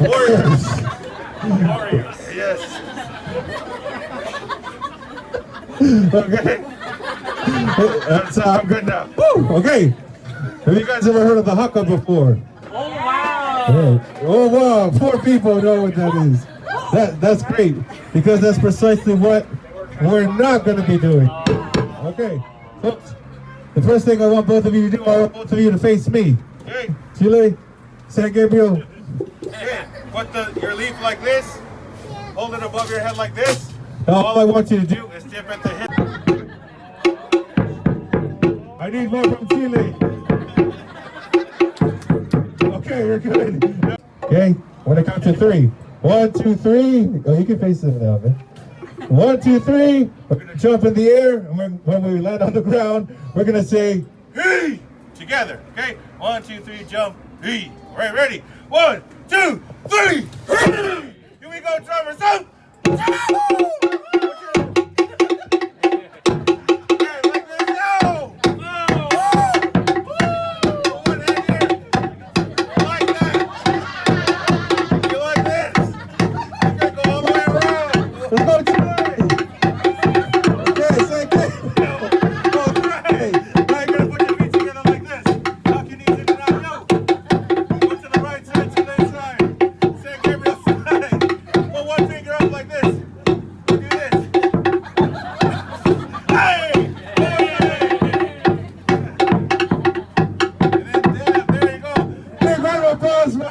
Warriors. Warriors. Yes. Okay. That's I'm good now. Woo! Okay. Have you guys ever heard of the haka before? Oh, wow. Yeah. Oh wow, four people know what that is. That that's great because that's precisely what we're not going to be doing. Okay, folks. The first thing I want both of you to do, I want both of you to face me. Okay. Chile, San Gabriel. Put the, your leaf like this. Hold it above your head like this. Now, all I want you to do, is tip at the hip. I need more from Chile. Okay, we're good. Okay, when I count to three. One, two, three. Oh, you can face them now, man. One, two, three. We're gonna jump in the air, and when, when we land on the ground, we're gonna say, Hey! Together. Okay. One, two, three, jump. Hey. All right, ready? One, two, three. Cosmo!